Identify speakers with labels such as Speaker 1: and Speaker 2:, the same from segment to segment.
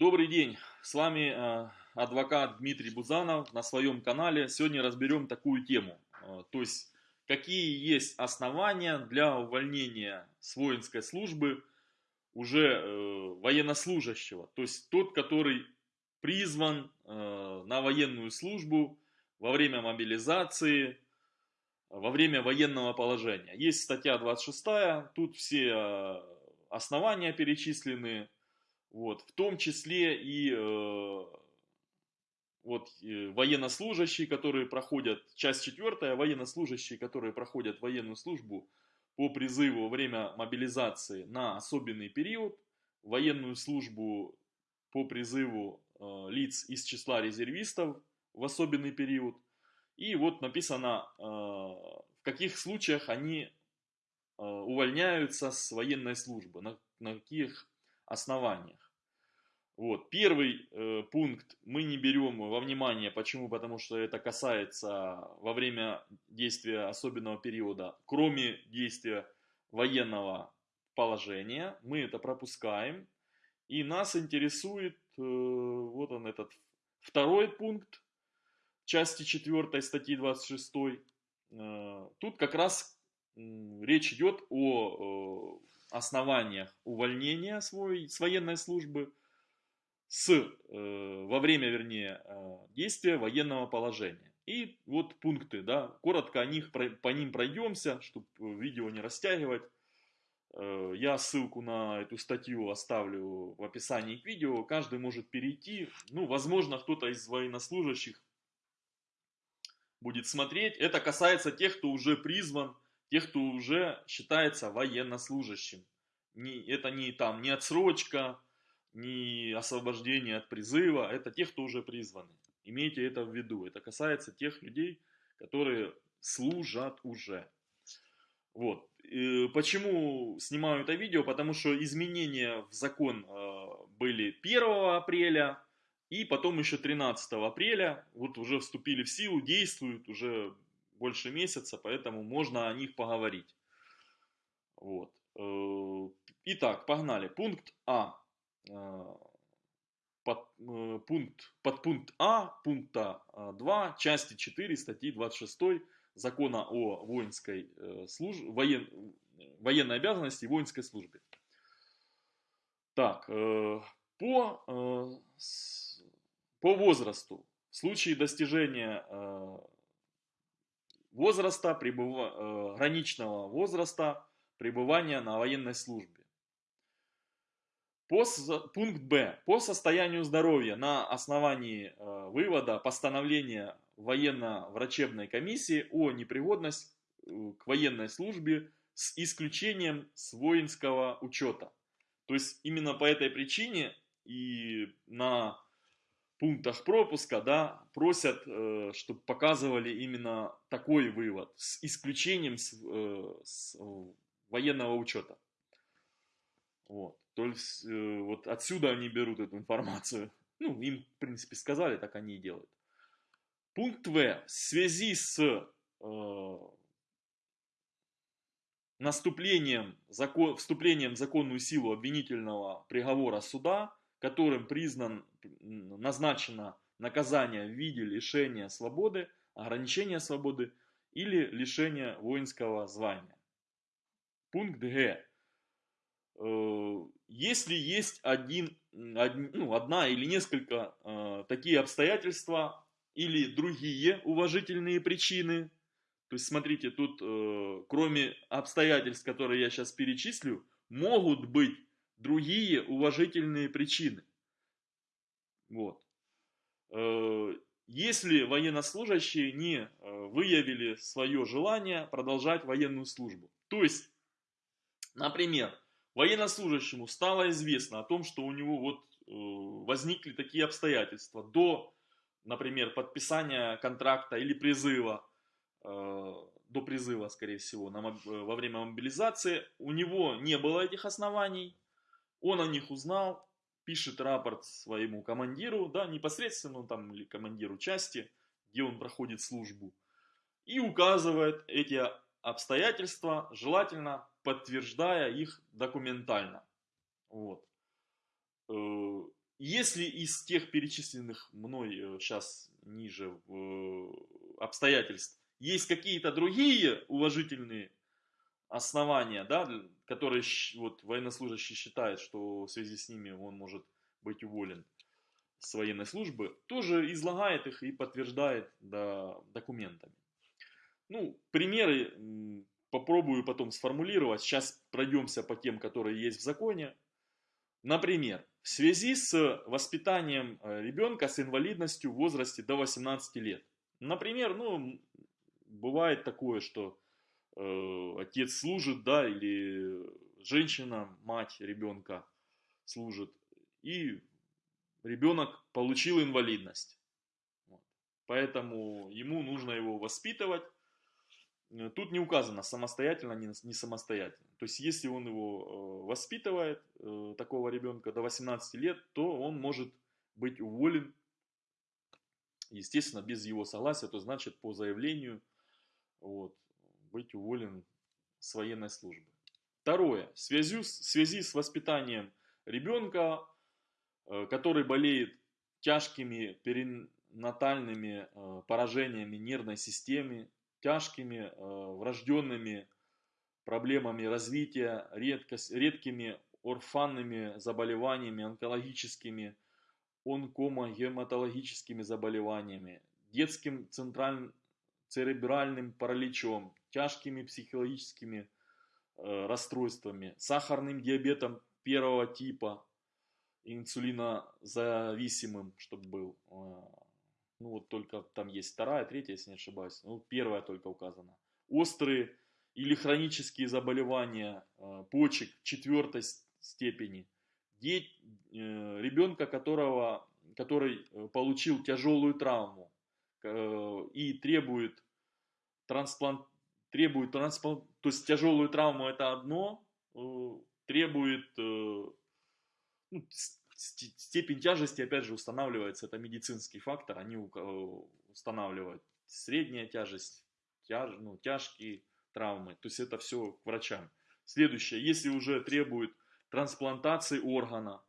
Speaker 1: Добрый день, с вами э, адвокат Дмитрий Бузанов на своем канале. Сегодня разберем такую тему, э, то есть какие есть основания для увольнения с воинской службы уже э, военнослужащего, то есть тот, который призван на военную службу во время мобилизации, во время военного положения. Есть статья 26, тут все основания перечислены, вот, в том числе и э, вот, э, военнослужащие, которые проходят, часть четвертая, военнослужащие, которые проходят военную службу по призыву во время мобилизации на особенный период, военную службу по призыву э, лиц из числа резервистов в особенный период. И вот написано, э, в каких случаях они э, увольняются с военной службы, на, на каких основаниях. Вот. Первый э, пункт мы не берем во внимание. Почему? Потому что это касается во время действия особенного периода, кроме действия военного положения, мы это пропускаем. И нас интересует, э, вот он этот второй пункт части 4 статьи 26. Э, тут как раз речь идет о э, основаниях увольнения свой, с военной службы с, э, во время, вернее, э, действия военного положения. И вот пункты, да, коротко о них, по ним пройдемся, чтобы видео не растягивать. Я ссылку на эту статью оставлю в описании к видео, каждый может перейти. Ну, возможно, кто-то из военнослужащих будет смотреть. Это касается тех, кто уже призван тех, кто уже считается военнослужащим. Не, это не там не отсрочка, не освобождение от призыва, это те, кто уже призваны. Имейте это в виду. Это касается тех людей, которые служат уже. Вот. И почему снимаю это видео? Потому что изменения в закон э, были 1 апреля и потом еще 13 апреля. Вот уже вступили в силу, действуют уже больше месяца, поэтому можно о них поговорить. Вот. Э, итак, погнали. Пункт А. Э, под, э, пункт, под пункт А пункта 2 части 4 статьи 26 закона о воинской службе, воен, военной обязанности и воинской службе. Так, по, по возрасту, в случае достижения возраста, пребыва, э, граничного возраста пребывания на военной службе. По, пункт Б. По состоянию здоровья на основании э, вывода постановления военно-врачебной комиссии о непригодности э, к военной службе с исключением с воинского учета. То есть именно по этой причине и на пунктах пропуска, да, просят, э, чтобы показывали именно такой вывод, с исключением с, э, с военного учета. Вот. То есть, э, вот отсюда они берут эту информацию. Ну, им, в принципе, сказали, так они и делают. Пункт В. В связи с э, наступлением, закон, вступлением в законную силу обвинительного приговора суда, которым признан, назначено наказание в виде лишения свободы, ограничения свободы или лишения воинского звания. Пункт Г. Э, если есть один, один, ну, одна или несколько э, такие обстоятельства или другие уважительные причины, то есть смотрите, тут э, кроме обстоятельств, которые я сейчас перечислю, могут быть другие уважительные причины. Вот. Э, если военнослужащие не э, выявили свое желание продолжать военную службу. То есть, например, военнослужащему стало известно о том, что у него вот э, возникли такие обстоятельства до, например, подписания контракта или призыва, до призыва, скорее всего, во время мобилизации, у него не было этих оснований, он о них узнал, пишет рапорт своему командиру, да, непосредственно там или командиру части, где он проходит службу, и указывает эти обстоятельства, желательно подтверждая их документально. Вот. Э, если из тех перечисленных мной сейчас э, ниже обстоятельств есть какие-то другие уважительные основания, да, которые вот, военнослужащий считает, что в связи с ними он может быть уволен с военной службы, тоже излагает их и подтверждает да, документами. Ну, примеры попробую потом сформулировать. Сейчас пройдемся по тем, которые есть в законе. Например, в связи с воспитанием э, ребенка с инвалидностью в возрасте до 18 лет. Например, ну, бывает такое, что отец служит, да, или женщина, мать ребенка служит, и ребенок получил инвалидность. Вот. Поэтому ему нужно его воспитывать. Э, тут не указано самостоятельно, не, самостоятельно. То есть, если он его э, воспитывает, э, такого ребенка до 18 лет, то он может быть уволен, естественно, без его согласия, то значит по заявлению вот, быть уволен с военной службы. Второе. В связи, в связи с воспитанием ребенка, э, который болеет тяжкими перинатальными э, поражениями нервной системы, тяжкими э, врожденными проблемами развития, редкость, редкими орфанными заболеваниями, онкологическими, онкомогематологическими заболеваниями, детским центральным церебральным параличом, тяжкими психологическими э, расстройствами, сахарным диабетом первого типа, инсулинозависимым, чтобы был. Э, ну вот только там есть вторая, третья, если не ошибаюсь. Ну, первая только указана. Острые или хронические заболевания э, почек четвертой степени. Деть, э, ребенка, которого, который получил тяжелую травму и требует трансплант, требует трансплант, то есть тяжелую травму это одно, э, требует э, ну, степень тяжести, опять же, устанавливается, это медицинский фактор, они устанавливают средняя тяжесть, тяж, ну, тяжкие травмы, то есть это все к врачам. Следующее, если уже требует трансплантации органа,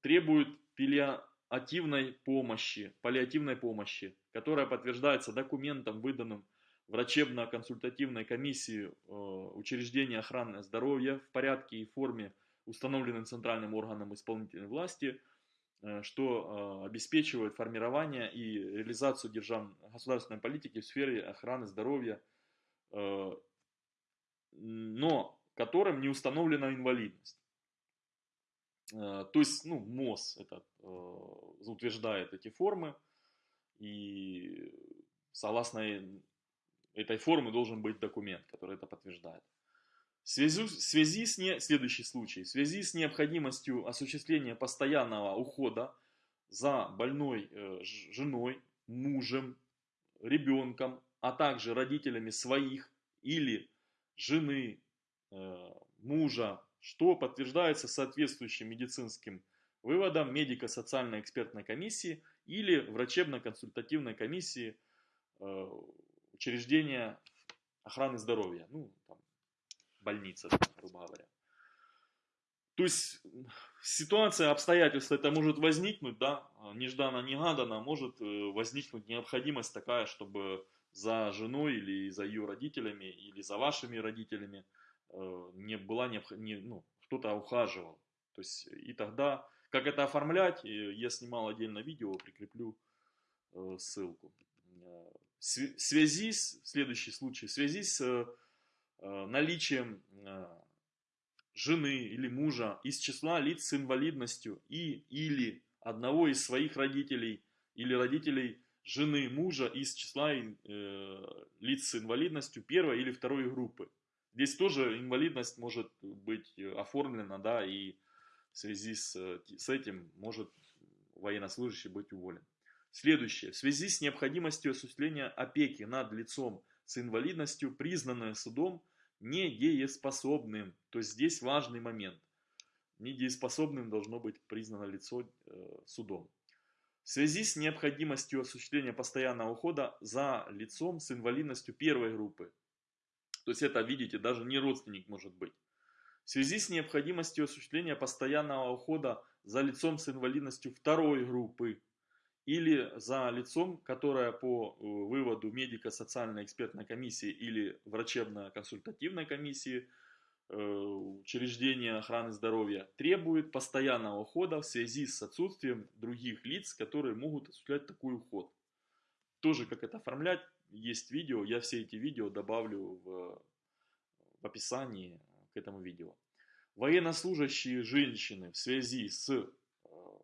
Speaker 1: требует пилия, паллиативной помощи, паллиативной помощи, которая подтверждается документом, выданным врачебно-консультативной комиссии э, учреждения охраны здоровья в порядке и форме, установленным центральным органом исполнительной власти, э, что э, обеспечивает формирование и реализацию держав... государственной политики в сфере охраны здоровья, но которым не установлена инвалидность. То есть, ну, МОЗ этот, утверждает эти формы, и согласно этой формы должен быть документ, который это подтверждает. В связи, в связи с не, следующий случай. В связи с необходимостью осуществления постоянного ухода за больной э, женой, мужем, ребенком, а также родителями своих или жены, э, мужа, что подтверждается соответствующим медицинским выводом медико-социальной экспертной комиссии или врачебно-консультативной комиссии э, учреждения охраны здоровья, ну, там, больница, грубо говоря. То есть ситуация, обстоятельства это может возникнуть, да, нежданно-негаданно может э, возникнуть необходимость такая, чтобы за женой или за ее родителями или за вашими родителями Э, не была необходима, ну, кто-то ухаживал. То есть, и тогда, как это оформлять, я снимал отдельно видео, прикреплю э, ссылку. Э, связи с, следующий случай, в связи с наличием жены или мужа из числа лиц с инвалидностью и или одного из своих родителей или родителей жены мужа из числа э, лиц с инвалидностью первой или второй группы. Здесь тоже инвалидность может быть оформлена, да, и в связи с, с этим может военнослужащий быть уволен. Следующее. В связи с необходимостью осуществления опеки над лицом с инвалидностью, признанное судом недееспособным. То есть здесь важный момент. Недееспособным должно быть признано лицо э, судом. В связи с необходимостью осуществления постоянного ухода за лицом с инвалидностью первой группы, то есть это, видите, даже не родственник может быть. В связи с необходимостью осуществления постоянного ухода за лицом с инвалидностью второй группы или за лицом, которое по э, выводу медико-социальной экспертной комиссии или врачебно-консультативной комиссии э, учреждения охраны здоровья требует постоянного ухода в связи с отсутствием других лиц, которые могут осуществлять такой уход. Тоже как это оформлять, есть видео, я все эти видео добавлю в, в описании к этому видео. Военнослужащие женщины в связи с э,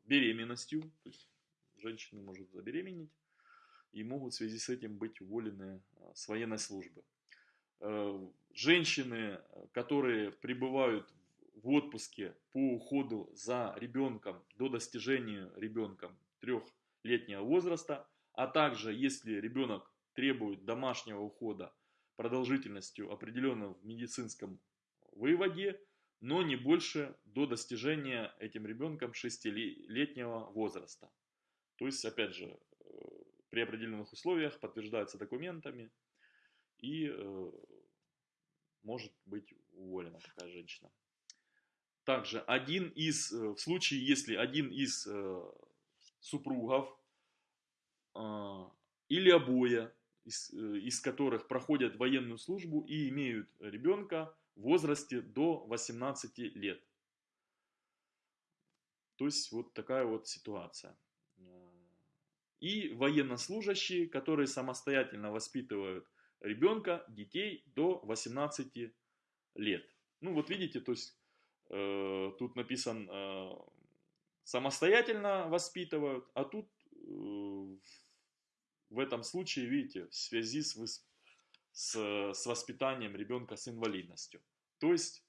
Speaker 1: беременностью, то есть женщина может забеременеть и могут в связи с этим быть уволены э, с военной службы. Э, женщины, которые пребывают в отпуске по уходу за ребенком до достижения ребенком трехлетнего возраста, а также если ребенок требует домашнего ухода продолжительностью определенного в медицинском выводе, но не больше до достижения этим ребенком 6-летнего возраста. То есть, опять же, э, при определенных условиях подтверждается документами и э, может быть уволена такая женщина. Также один из, э, в случае, если один из супругов или обои, из, из которых проходят военную службу и имеют ребенка в возрасте до 18 лет. То есть вот такая вот ситуация и военнослужащие, которые самостоятельно воспитывают ребенка, детей до 18 лет. Ну вот видите, то есть э, тут написан э, самостоятельно воспитывают, а тут э, в этом случае, видите, в связи с, с, с воспитанием ребенка с инвалидностью. То есть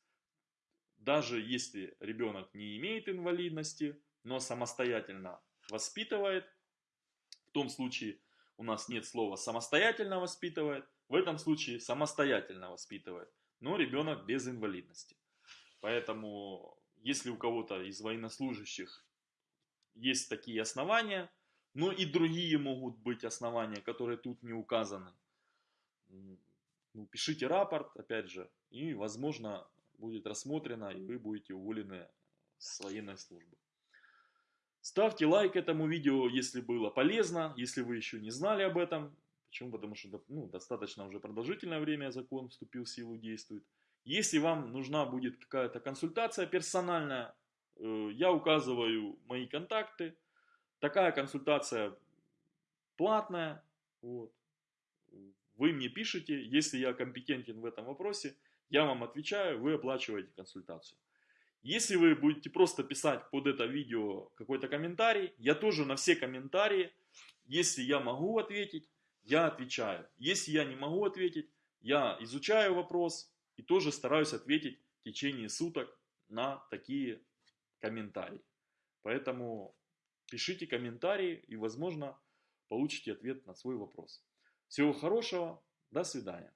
Speaker 1: даже если ребенок не имеет инвалидности, но самостоятельно воспитывает, том случае у нас нет слова самостоятельно воспитывает, в этом случае самостоятельно воспитывает, но ребенок без инвалидности. Поэтому, если у кого-то из военнослужащих есть такие основания, но и другие могут быть основания, которые тут не указаны, ну, пишите рапорт, опять же, и, возможно, будет рассмотрено, и вы будете уволены с военной службы. Ставьте лайк этому видео, если было полезно, если вы еще не знали об этом. Почему? Потому что ну, достаточно уже продолжительное время закон вступил в силу, действует. Если вам нужна будет какая-то консультация персональная, э, я указываю мои контакты. Такая консультация платная. Вот. Вы мне пишете, если я компетентен в этом вопросе, я вам отвечаю, вы оплачиваете консультацию. Если вы будете просто писать под это видео какой-то комментарий, я тоже на все комментарии, если я могу ответить, я отвечаю. Если я не могу ответить, я изучаю вопрос и тоже стараюсь ответить в течение суток на такие комментарии. Поэтому пишите комментарии и, возможно, получите ответ на свой вопрос. Всего хорошего, до свидания.